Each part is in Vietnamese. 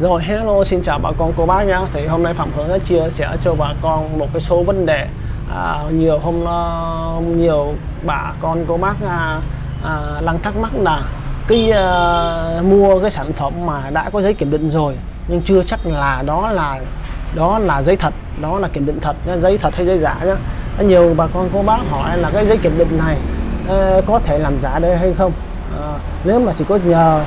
Rồi hello xin chào bà con cô bác nhá. Thì hôm nay Phạm Hướng sẽ chia sẻ cho bà con một cái số vấn đề à, Nhiều hôm uh, nhiều bà con cô bác à, à, đang thắc mắc là cái à, mua cái sản phẩm mà đã có giấy kiểm định rồi nhưng chưa chắc là đó là đó là giấy thật đó là kiểm định thật nhá, giấy thật hay giấy giả nhá. Nhiều bà con cô bác hỏi là cái giấy kiểm định này uh, có thể làm giả đây hay không? À, nếu mà chỉ có nhờ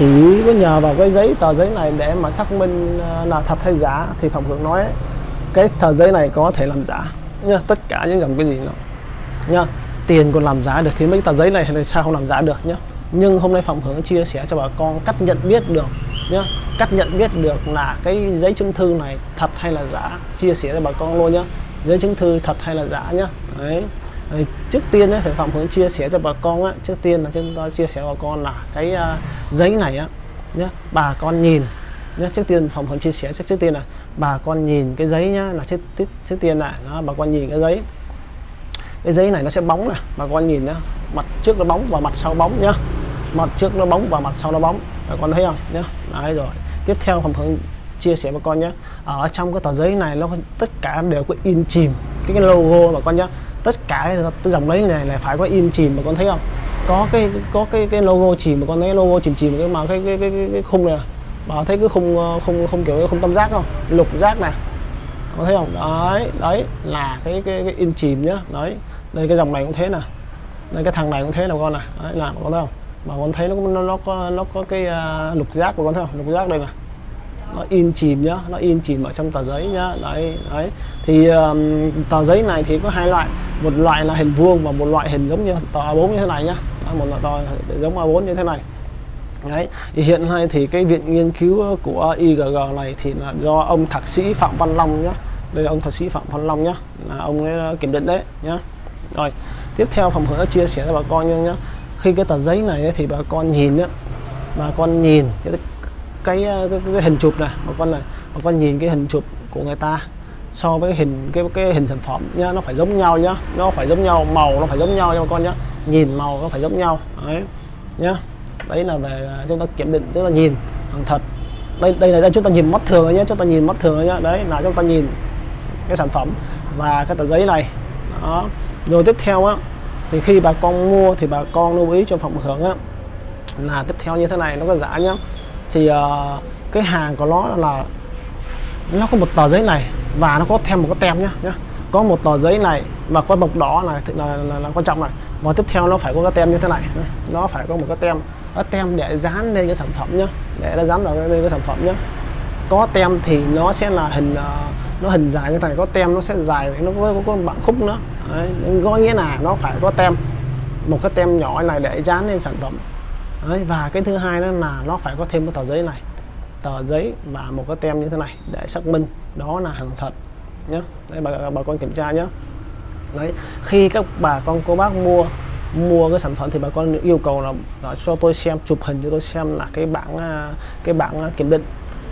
chỉ có nhờ vào cái giấy tờ giấy này để mà xác minh ờ, là thật hay giả thì phạm hưởng nói cái tờ giấy này có thể làm giả. Nha tất cả những dòng cái gì nó nha tiền còn làm giả được thì mấy tờ giấy này thì sao không làm giả được nhá. Nhưng hôm nay phạm hưởng chia sẻ cho bà con cách nhận biết được nhá cách nhận biết được là cái giấy chứng thư này thật hay là giả. Chia sẻ cho bà con luôn nhá. Giấy chứng thư thật hay là giả nhá. Đấy, trước tiên ấy, thì phạm hướng chia sẻ cho bà con á, trước tiên là chúng ta chia sẻ bà con là cái uh, giấy này á nhé bà con nhìn nhé trước tiên phạm hướng chia sẻ trước trước tiên là bà con nhìn cái giấy nhá là trước trước, trước tiên là nó bà con nhìn cái giấy. Cái giấy này nó sẽ bóng này bà con nhìn nhá mặt trước nó bóng và mặt sau bóng nhá. Mặt trước nó bóng và mặt sau nó bóng bà con thấy không? Nhá đấy rồi. Tiếp theo phạm hướng chia sẻ bà con nhé ở trong cái tờ giấy này nó tất cả đều có in chìm cái, cái logo bà con nhé tất cả cái dòng lấy này là phải có in chìm mà con thấy không? Có cái có cái cái logo chìm mà con thấy logo chìm chìm cái mà cái cái cái, cái, cái khung này bà thấy cái khung ờ, không không kiểu không tâm giác không? Lục giác này. Có thấy không? Đấy đấy là cái cái, cái in chìm nhá. Đấy đây cái dòng này cũng thế nè. Đây cái thằng này cũng thế nào con này đấy là con thấy không? Mà con thấy nó nó nó có nó có cái uh, lục giác của con thấy không? Lục giác đây này nó in chìm nhá nó in chìm ở trong tờ giấy nhá. Đấy đấy. Thì um, tờ giấy này thì có hai loại một loại là hình vuông và một loại hình giống như tờ A4 như thế này nhá. Một loại tờ giống A4 như thế này. Đấy thì hiện nay thì cái viện nghiên cứu của IGG này thì là do ông thạc sĩ Phạm Văn Long nhá. Đây là ông thạc sĩ Phạm Văn Long nhá là ông ấy ờ, kiểm định đấy nhá. Rồi tiếp theo phòng hứa chia sẻ cho bà con nhá khi cái tờ giấy này thì bà con nhìn nhá bà con nhìn cái cái, cái, cái hình chụp này bà con này bà con nhìn cái hình chụp của người ta so với hình cái cái hình sản phẩm nhá nó phải giống nhau nhá nó phải giống nhau màu nó phải giống nhau nha bà con nhá nhìn màu nó phải giống nhau đấy nhá. Đấy là về à, chúng ta kiểm định tức là nhìn hàng thật. Đây đây là đây chúng ta nhìn mắt thường nhé chúng ta nhìn mắt thường nhá đấy là chúng ta nhìn cái sản phẩm và cái tờ giấy này. Đó. Rồi tiếp theo á thì khi bà con mua thì bà con lưu ý cho phòng hưởng á là tiếp theo như thế này nó có giả nhá. Thì uh, cái hàng của nó là nó có một tờ giấy này và nó có thêm một cái tem nhá nhá. Có một tờ giấy này và có bọc đỏ này là, là, là, là quan trọng này. Và tiếp theo nó phải có cái tem như thế này nó phải có một cái tem cái tem để dán lên cái sản phẩm nhá để nó dán vào lên cái sản phẩm nhá. Có tem thì nó sẽ là hình ờ, nó hình dài như thế này có tem nó sẽ dài nó có, có, có bạn khúc nữa. Đấy, có nghĩa là nó phải có tem một cái tem nhỏ này để dán lên sản phẩm. Đấy, và cái thứ hai đó là nó phải có thêm cái tờ giấy này tờ giấy và một cái tem như thế này để xác minh đó là hàng thật nhé đấy bà, bà con kiểm tra nhé đấy khi các bà con cô bác mua mua cái sản phẩm thì bà con yêu cầu là, là cho tôi xem chụp hình cho tôi xem là cái bảng à, cái bảng à, kiểm định.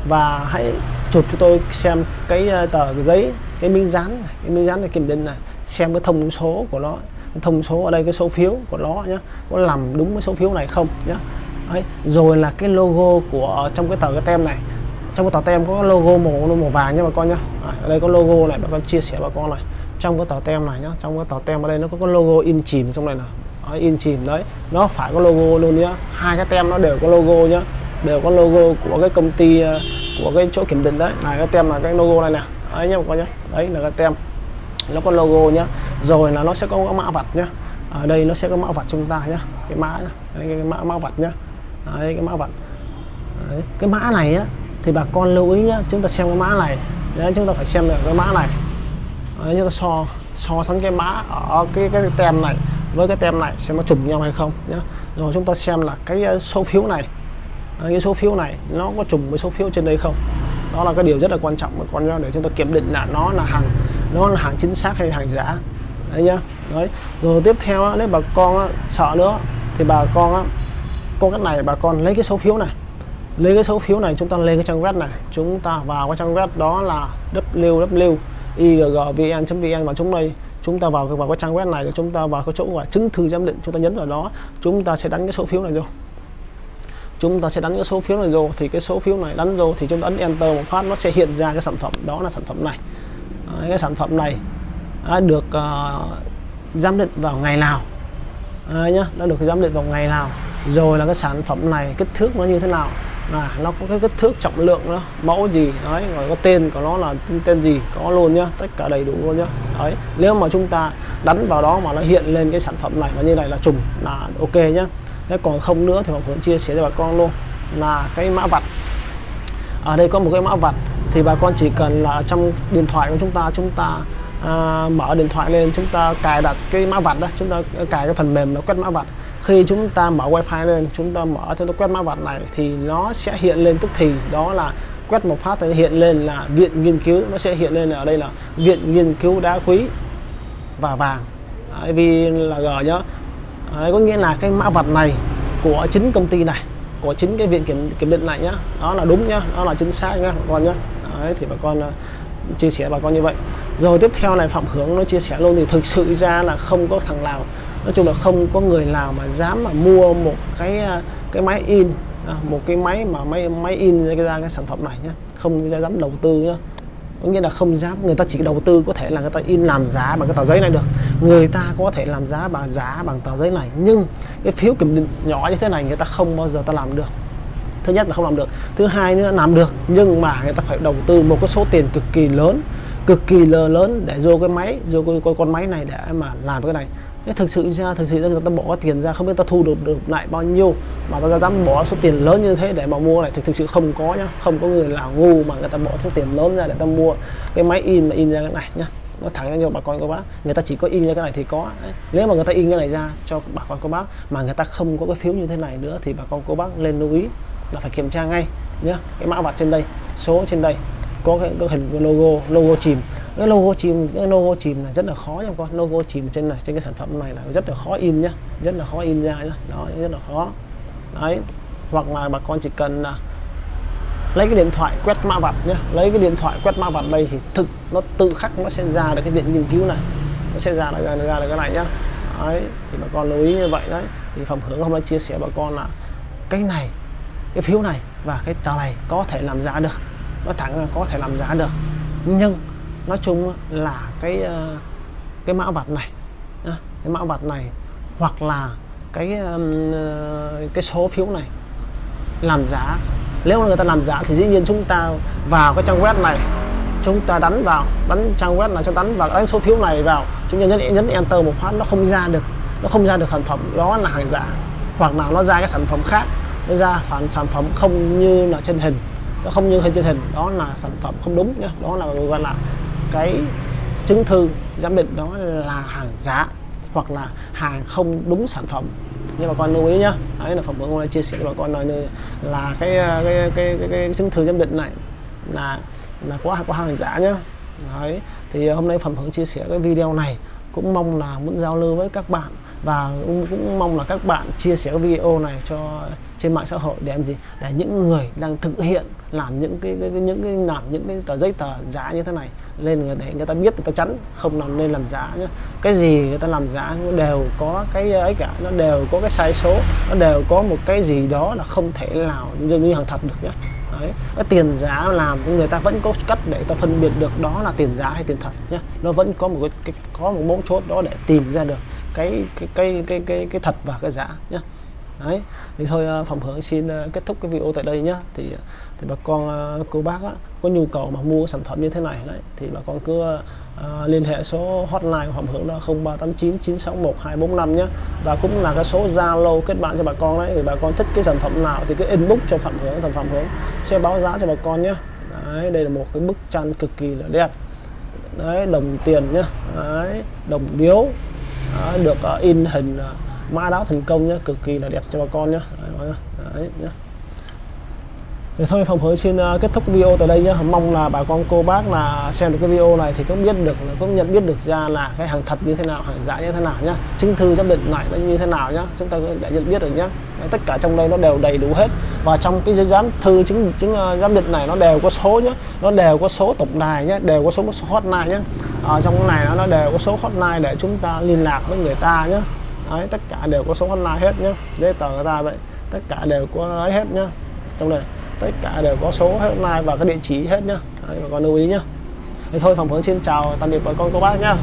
Và hãy chụp cho tôi xem cái à, tờ cái giấy cái miếng dán cái miếng dán này kiểm định này xem cái thông số của nó thông số ở đây cái số phiếu của nó nhé có làm đúng cái số phiếu này không nhé Đấy. rồi là cái logo của trong cái tờ cái tem này. Trong cái tờ tem có logo màu màu vàng nha bà con nhá. À, ở đây có logo này bà con chia sẻ bà con này. Trong cái tờ tem này nhá trong cái tờ tem ở đây nó có cái logo in chìm trong này nè, in chìm đấy. Nó phải có logo luôn nhá. Hai cái tem nó đều có logo nhá. Đều có logo của cái công ty ờ, của cái chỗ kiểm định đấy. Này cái tem là cái logo này nè. Đấy nhá bà con nhá. Đấy là cái tem. Nó có logo nhá. Rồi là nó sẽ có mã vạch nhá. Ở đây nó sẽ có mã vạch chúng ta nhá. Cái mã nhá. Đấy, cái mã mã vạch nhá đấy, cái mã vạch đấy. cái mã này á thì bà con lưu ý nhá chúng ta xem cái mã này. Đấy, chúng ta phải xem được cái mã này. Đấy, chúng ta so so sánh cái mã ở cái cái tem này với cái tem này xem nó trùng nhau hay không nhá. Rồi chúng ta xem là cái ờ, số phiếu này. Cái số phiếu này nó có trùng với số phiếu trên đây không? Đó là cái điều rất là quan trọng mà con để chúng ta kiểm định là nó là hàng nó là hàng chính xác hay hàng giả. Đấy nhá. Đấy rồi tiếp theo á, nếu bà con á, sợ nữa thì bà con á, có cách này bà con lấy cái số phiếu này. Lấy cái số phiếu này chúng ta lên cái trang web này. Chúng ta vào cái trang web đó là www.igvn.vn và chúng đây chúng ta vào vào cái trang web này chúng ta vào cái chỗ gọi chứng thư giám định chúng ta nhấn vào đó chúng ta sẽ đánh cái số phiếu này vô. Chúng ta sẽ đánh cái số phiếu này vô thì cái số phiếu này đánh vô thì chúng ta ấn enter một phát nó sẽ hiện ra cái sản phẩm. Đó là sản phẩm này. Đấy, cái sản phẩm này đã được uh, giám định vào ngày nào. Đấy nhá nó được giám định vào ngày nào rồi là cái sản phẩm này kích thước nó như thế nào? Là nó có cái kích thước trọng lượng đó mẫu gì? Đấy rồi có tên của nó là tên gì? Có luôn nhá tất cả đầy đủ luôn nhá. Đấy nếu mà chúng ta đánh vào đó mà nó hiện lên cái sản phẩm này và như này là trùng là ok nhá. Thế còn không nữa thì mình chia sẻ cho bà con luôn. Là cái mã vạch. Ở đây có một cái mã vạch thì bà con chỉ cần là trong điện thoại của chúng ta chúng ta à, mở điện thoại lên chúng ta cài đặt cái mã vạch đó chúng ta cài cái phần mềm nó quét mã vạch khi chúng ta mở wifi lên chúng ta mở chúng ta quét mã vạch này thì nó sẽ hiện lên tức thì đó là quét một phát thì hiện lên là viện nghiên cứu nó sẽ hiện lên ở đây là viện nghiên cứu đá quý và vàng. Đấy, vì là g nhá Đấy, có nghĩa là cái mã vạch này của chính công ty này của chính cái viện kiểm kiểm định này nhá đó là đúng nhá đó là chính xác nhá bà con nhá. Đấy, thì bà con uh, chia sẻ bà con như vậy. Rồi tiếp theo này phạm hướng nó chia sẻ luôn thì thực sự ra là không có thằng nào nói chung là không có người nào mà dám mà mua một cái à, cái máy in à, một cái máy mà máy máy in ra cái, ra cái sản phẩm này nhé không dám đầu tư nhé, có nghĩa là không dám người ta chỉ đầu tư có thể là người ta in làm giá bằng cái tờ giấy này được. Người ta có thể làm giá bằng giá bằng tờ giấy này. Nhưng cái phiếu kiểm định nhỏ như thế này người ta không bao giờ ta làm được. Thứ nhất là không làm được. Thứ hai nữa làm được. Nhưng mà người ta phải đầu tư một cái số tiền cực kỳ lớn cực kỳ lớn để vô cái máy vô cái con máy này để mà làm cái này thực sự ra thực sự ra người ta bỏ tiền ra, không biết ta thu được được lại bao nhiêu. Mà ta dám bỏ số tiền lớn như thế để mà mua này thì thực sự không có nhá. Không có người là ngu mà người ta bỏ số tiền lớn ra để ta mua. Cái máy in mà in ra cái này nhá. Nó thẳng cho bà con cô bác, người ta chỉ có in ra cái này thì có. Nếu mà người ta in cái này ra cho bà con cô bác mà người ta không có cái phiếu như thế này nữa thì bà con cô bác lên lưu ý là phải kiểm tra ngay nhá. Cái mã vạch trên đây, số trên đây có cái, cái hình logo logo chìm. Cái logo chìm cái logo chìm là rất là khó nha con. Logo chìm trên này trên cái sản phẩm này là rất là khó in nhá rất là khó in ra nhá. Đó rất là khó. Đấy. Hoặc là bà con chỉ cần là lấy cái điện thoại quét mã vạch nhé lấy cái điện thoại quét mã vạch đây thì thực nó tự khắc nó sẽ ra được cái viện nghiên cứu này. Nó sẽ ra được ra, ra được cái này nhá. Đấy thì bà con lưu ý như vậy đấy. Thì phẩm hướng hôm nay chia sẻ bà con là cái này cái phiếu này và cái tờ này có thể làm giá được nó thẳng là có thể làm giá được. Nhưng nói chung là cái ờ, cái mã vạch này cái mã vạch này hoặc là cái ờ, cái số phiếu này làm giá nếu người ta làm giá thì dĩ nhiên chúng ta vào cái trang web này, chúng ta đánh vào, đánh trang web này cho đánh vào, đánh số phiếu này vào, chúng ta nhấn nhấn enter một phát, nó không ra được, nó không ra được sản phẩm, đó là hàng giả. Hoặc là nó ra cái sản phẩm khác, nó ra phản sản phẩm không như là trên hình nó không như hình trên hình đó là sản phẩm không đúng nhá. Đó là gọi là cái chứng thư giám định đó là hàng giả hoặc là hàng không đúng sản phẩm. Nhưng bà con lưu ý nhá. Đấy là phẩm bữa hôm nay chia sẻ với bà con nói là cái cái cái, cái, cái, cái chứng thư giám định này là là có có hàng giả nhá. Đấy thì hôm nay phẩm hưởng chia sẻ cái video này cũng mong là muốn giao lưu với các bạn và cũng, cũng mong là các bạn chia sẻ video này cho trên mạng xã hội để làm gì? Để những người đang thực hiện làm những cái, cái, cái những cái làm những cái tờ giấy tờ giả như thế này lên để người ta biết người ta chắn không làm nên làm giả nhé cái gì người ta làm giả nó đều có cái ấy cả nó đều có cái sai số nó đều có một cái gì đó là không thể nào như hàng thật được nhé Đấy. cái tiền giá làm người ta vẫn có cách để ta phân biệt được đó là tiền giá hay tiền thật nhé nó vẫn có một cái, cái có một mấu chốt đó để tìm ra được cái cái cái cái cái, cái thật và cái giả nhé đấy thì thôi ờ, phạm phòng hưởng xin ờ, kết thúc cái video tại đây nhé thì ờ, thì bà con cô bác á, có nhu cầu mà mua sản phẩm như thế này đấy thì bà con cứ à, liên hệ số hotline của Phạm Hưởng là 0389 961 245 nhé và cũng là cái số Zalo kết bạn cho bà con đấy thì bà con thích cái sản phẩm nào thì cứ inbox cho Phạm Hưởng thằng Phạm Hưởng sẽ báo giá cho bà con nhé đấy đây là một cái bức tranh cực kỳ là đẹp. Đấy đồng tiền nhé đấy đồng điếu đó, được uh, in hình uh, mã đáo thành công nhé cực kỳ là đẹp cho bà con nhé đấy, đấy nhé thì thôi phòng hứa xin uh, kết thúc video tại đây nhé mong là bà con cô bác là xem được cái video này thì cũng biết được cũng nhận biết được ra là cái hàng thật như thế nào hàng giả như thế nào nhá. Chứng thư giám định này nó như thế nào nhá. Chúng ta đã nhận biết được nhá. Tất cả trong đây nó đều đầy đủ hết. Và trong cái giấy giám thư chứng chứng uh, giám định này nó đều có số nhá. Nó đều có số tổng đài nhá đều có số số hotline nhá ở trong cái này nó đều có số hotline để chúng ta liên lạc với người ta nhé, Đấy, tất cả đều có số hotline hết nhá. Giấy tờ người ta vậy tất cả đều có ấy hết nhá. Trong này tất cả đều có số hotline và cái địa chỉ hết nhá. Đấy, bà con lưu ý nhá. Thế thôi phòng hướng xin chào tạm biệt bà con cô bác nhá.